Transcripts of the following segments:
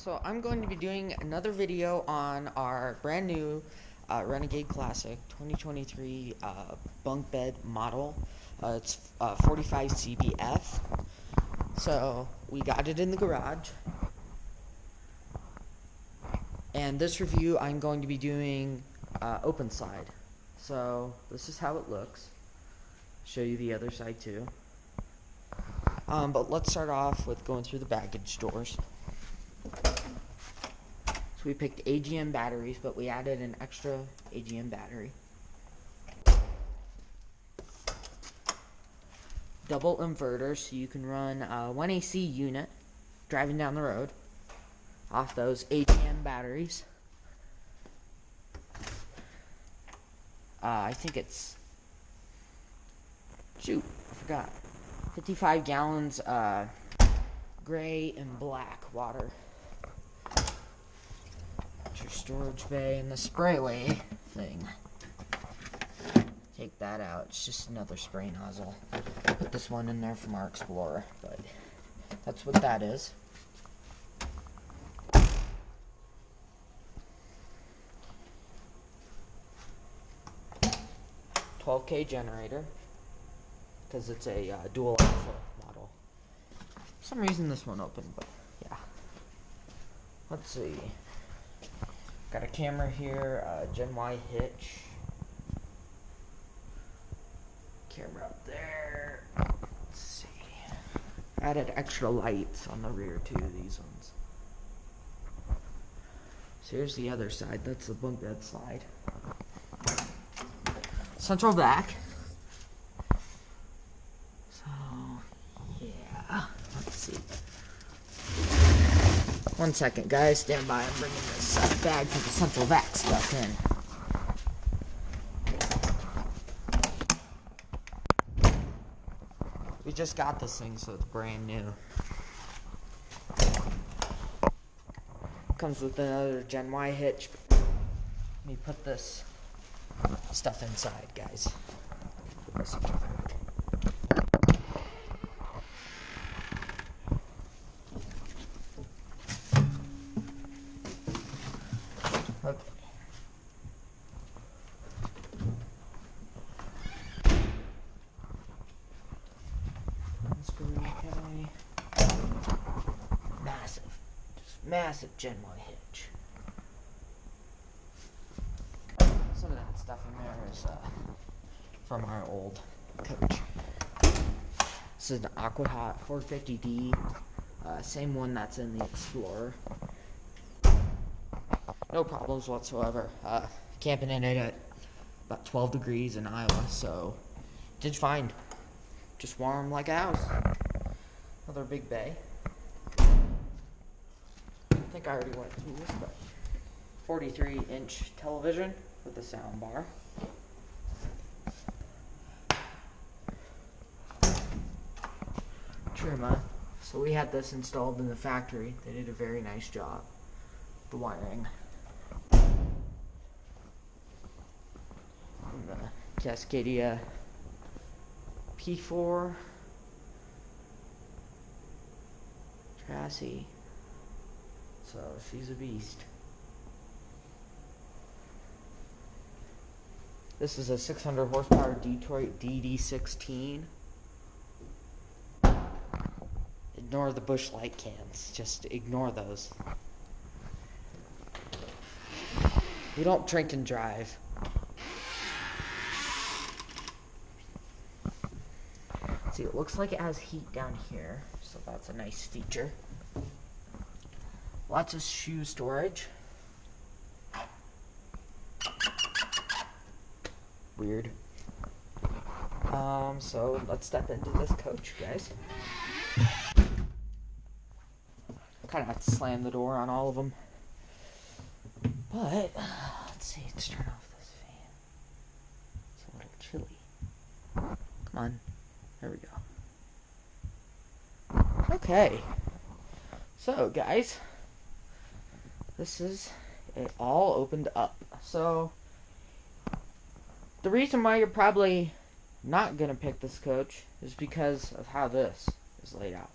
so I'm going to be doing another video on our brand new uh, Renegade Classic 2023 uh, bunk bed model. Uh, it's uh, 45 CBF. So we got it in the garage. And this review I'm going to be doing uh, open side. So this is how it looks. Show you the other side too. Um, but let's start off with going through the baggage doors. So we picked AGM batteries, but we added an extra AGM battery. Double inverter, so you can run a 1 AC unit driving down the road off those AGM batteries. Uh, I think it's shoot, I forgot. 55 gallons uh, gray and black water. Your storage bay and the sprayway thing. Take that out. It's just another spray nozzle. Put this one in there from our Explorer, but that's what that is. Twelve K generator because it's a uh, dual model. For some reason this one opened, but yeah. Let's see. Got a camera here, uh, Gen Y hitch. Camera up there. Let's see. Added extra lights on the rear too, these ones. So here's the other side, that's the bunk bed side. Central vac. One second, guys. Stand by. I'm bringing this uh, bag for the central vac stuff in. We just got this thing, so it's brand new. Comes with another Gen Y hitch. Let me put this stuff inside, guys. Okay. Massive. Just massive Gen Y hitch. Some of that stuff in there is uh, from our old coach. This is an Aquahot 450D. Uh, same one that's in the Explorer no problems whatsoever. Uh, camping in it at about 12 degrees in Iowa, so did fine. Just warm like a house. Another big bay. I think I already went through this, but 43 inch television with a sound bar. Truma. So we had this installed in the factory. They did a very nice job. The wiring. Cascadia P4 chassis. So she's a beast. This is a 600 horsepower Detroit DD16. Ignore the Busch Light cans. Just ignore those. We don't drink and drive. see, it looks like it has heat down here, so that's a nice feature. Lots of shoe storage. Weird. Um, so let's step into this coach, guys. Kind of have to slam the door on all of them. But, let's see, let's turn off this fan. It's a little chilly. Come on. There we go. Okay. So, guys, this is it all opened up. So, the reason why you're probably not going to pick this coach is because of how this is laid out.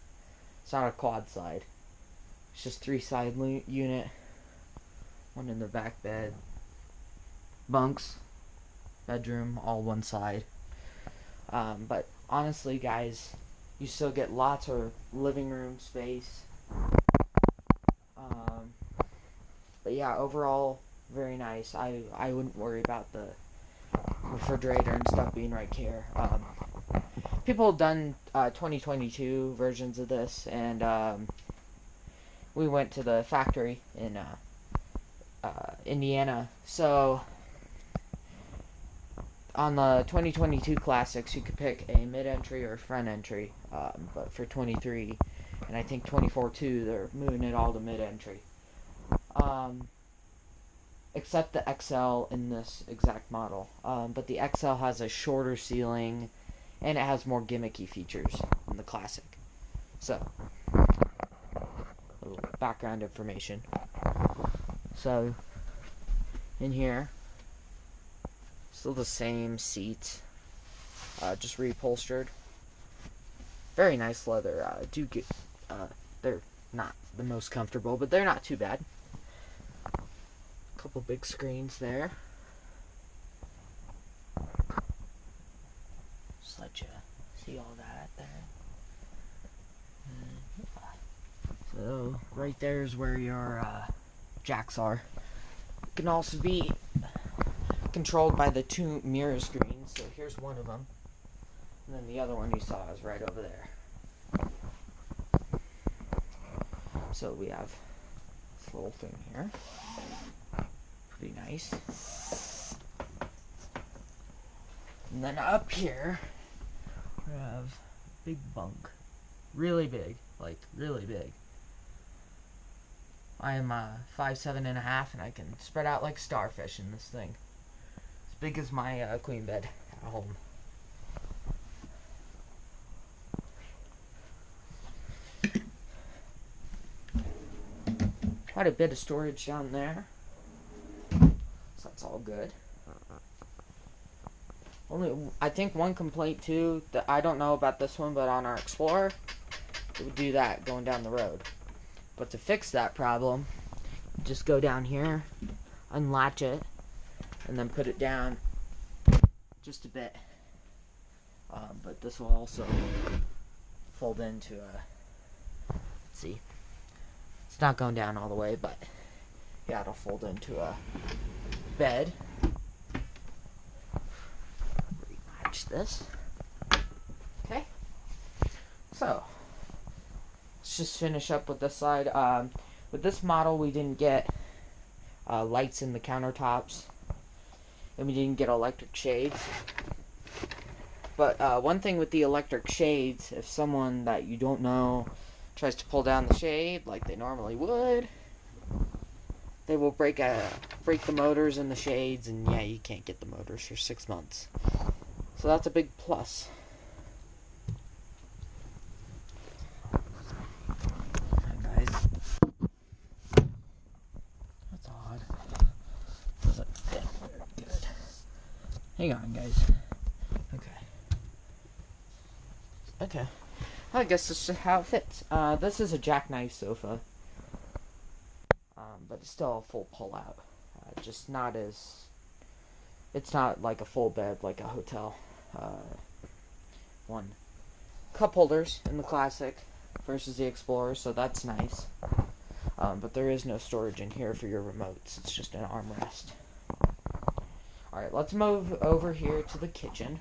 It's not a quad slide. It's just three side unit, one in the back bed, bunks, bedroom, all one side. Um, but honestly, guys, you still get lots of living room space. Yeah, overall, very nice. I I wouldn't worry about the refrigerator and stuff being right here. Um, people have done uh, 2022 versions of this, and um, we went to the factory in uh, uh, Indiana. So on the 2022 classics, you could pick a mid-entry or front entry. Um, but for 23, and I think 24 too, they're moving it all to mid-entry. Um, except the XL in this exact model. Um, but the XL has a shorter ceiling and it has more gimmicky features than the classic. So, background information. So, in here, still the same seats, uh, just reupholstered. Very nice leather. Uh, do get, uh, they're not the most comfortable, but they're not too bad couple big screens there. Just let you see all that there. So right there is where your uh, jacks are. It can also be controlled by the two mirror screens. So here's one of them, and then the other one you saw is right over there. So we have this little thing here pretty nice. And then up here, we have big bunk. Really big. Like, really big. I am uh, five seven and a half, and I can spread out like starfish in this thing. As big as my uh, queen bed at home. Quite a bit of storage down there all good. Only, I think one complaint too that I don't know about this one, but on our Explorer, it would do that going down the road. But to fix that problem, just go down here, unlatch it, and then put it down just a bit. Um, but this will also fold into a. see, it's not going down all the way, but yeah, it'll fold into a bed. Rematch this. Okay. So, let's just finish up with this side. Um, with this model, we didn't get uh, lights in the countertops, and we didn't get electric shades. But uh, one thing with the electric shades, if someone that you don't know tries to pull down the shade like they normally would, they will break a break the motors and the shades, and yeah, you can't get the motors for six months. So that's a big plus. guys. That's odd. good. Hang on, guys. Okay. Okay. I guess this is how it fits. Uh, this is a jackknife sofa but it's still a full pull just not as. It's not like a full bed like a hotel uh, one. Cup holders in the Classic versus the Explorer, so that's nice. Um, but there is no storage in here for your remotes. It's just an armrest. Alright, let's move over here to the kitchen.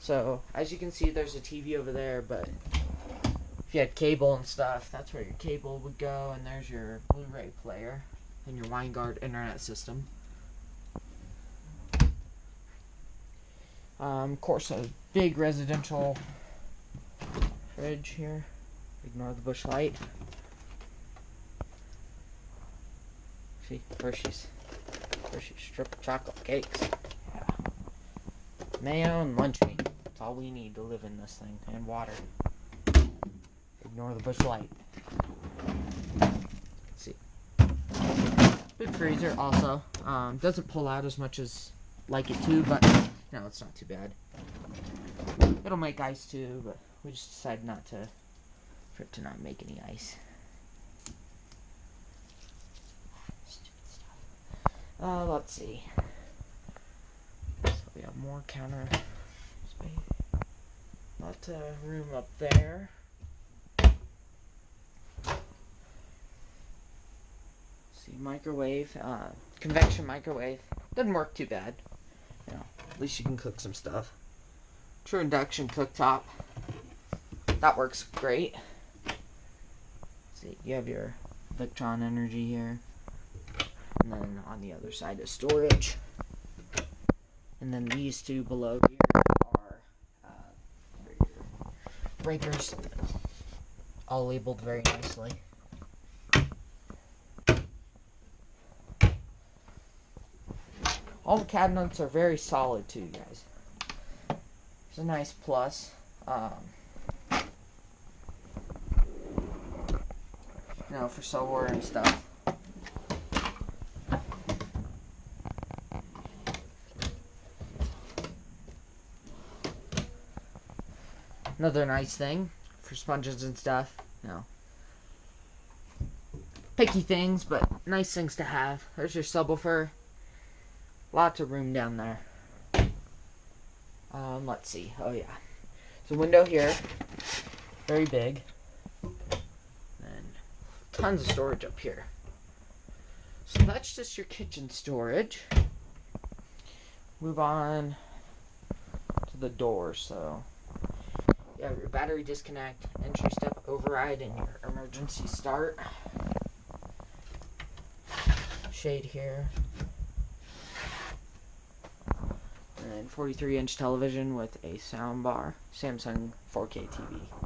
So, as you can see, there's a TV over there, but if you had cable and stuff, that's where your cable would go, and there's your Blu-ray player and your Winegard internet system. Um, of course, a big residential fridge here. Ignore the Busch Light. See, Hershey's. Hershey's strip chocolate cakes. Mayo and lunch meat. That's all we need to live in this thing. And water. Ignore the Busch Light. Big freezer also. Um, doesn't pull out as much as like it to, but no, it's not too bad. It'll make ice too, but we just decided not to, for it to not make any ice. Uh, let's see. So we have more counter space. Lots of room up there. Microwave, uh, convection microwave. Doesn't work too bad. You know, at least you can cook some stuff. True induction cooktop. That works great. see, you have your Victron energy here. And then on the other side is storage. And then these two below here are uh, breakers, all labeled very nicely. All the cabinets are very solid too, guys. It's a nice plus. Um, you know, for silverware and stuff. Another nice thing for sponges and stuff. You know, picky things, but nice things to have. There's your subwoofer. Lots of room down there. Um, let's see. Oh yeah. There's a window here. Very big. And tons of storage up here. So that's just your kitchen storage. Move on to the door. So you have your battery disconnect, entry step override, and your emergency start. Shade here. And 43 inch television with a sound bar, Samsung 4K TV.